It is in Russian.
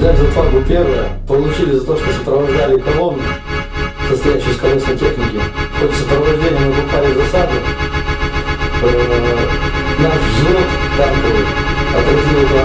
Взяли за Фагу первое, получили за то, что сопровождали колонну, состоящую из колесной техники. В ходе сопровождения мы попали в засаду. Э, наш взвод танковый отразил это